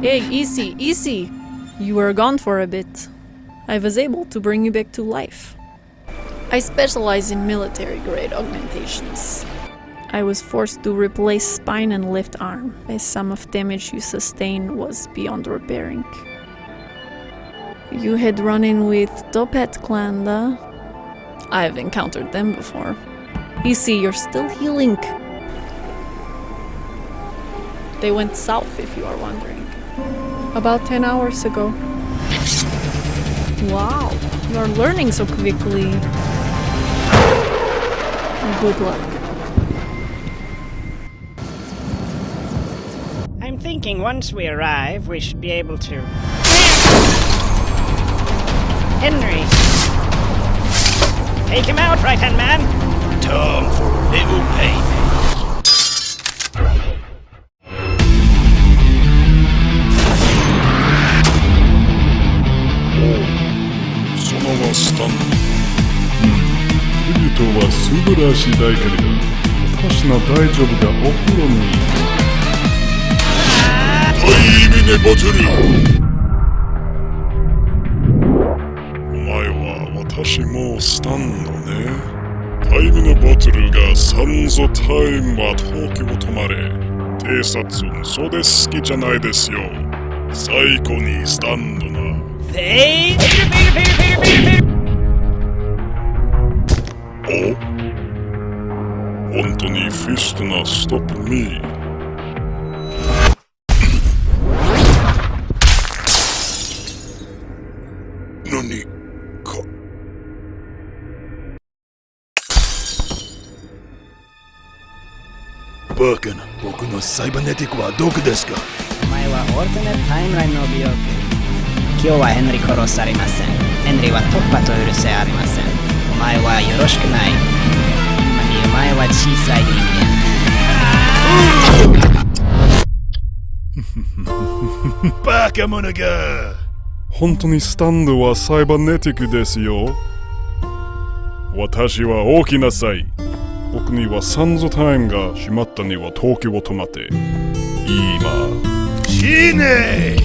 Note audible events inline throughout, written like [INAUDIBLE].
Hey, easy, easy! You were gone for a bit. I was able to bring you back to life. I specialize in military grade augmentations. I was forced to replace spine and left arm, as some of damage you sustained was beyond repairing. You had run in with Topet clan, da? I've encountered them before. You see, you're still healing. They went south, if you are wondering. About 10 hours ago. Wow, you are learning so quickly. Good luck. I'm thinking once we arrive, we should be able to. Henry! Take him out, right hand man! Time for a little payment. のままスタンドウリトは素晴らしい大狩りだ私の大丈夫がお風呂にタイミネバトルお前は私もスタンドね。タイミネバトルがサンゾタイムは東京止まれ偵察そうで好きじゃないですよ。最後にスタンドな。Fade! Fade, fade, fade, fade, fade, fade. お本当にフィストなストップミー何か。バカな僕のサイバネティックはどこですか？お前はオルタネットタイムラインの美容今日はヘンリー殺されません。ヘンリーは突破と許せありません。前はよろしくない。今にお前は小さい人間。バカ者が。本当にスタンドはサイバネティックですよ。私は大きなさい。僕にはサンゾタイムが閉まったには東京を止まって。今。死ね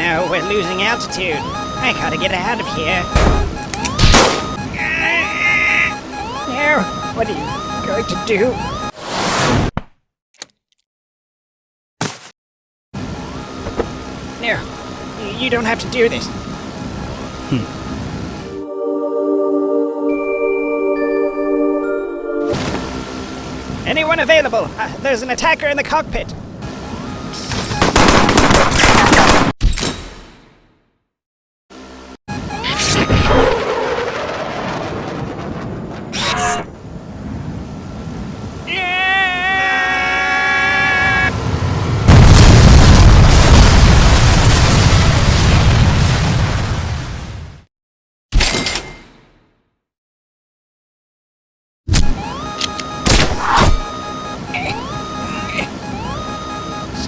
No, we're losing altitude. I gotta get out of here. No, what are you going to do? No, you don't have to do this. Hmm. Anyone available? Uh, there's an attacker in the cockpit.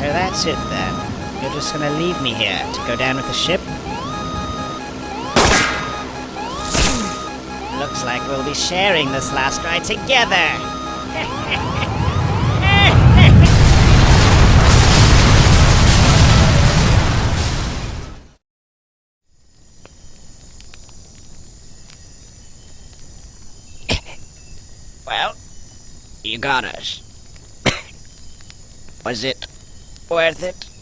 So that's it then. You're just gonna leave me here to go down with the ship? Looks like we'll be sharing this last ride together. well, you got us. [COUGHS] Was it Worth it.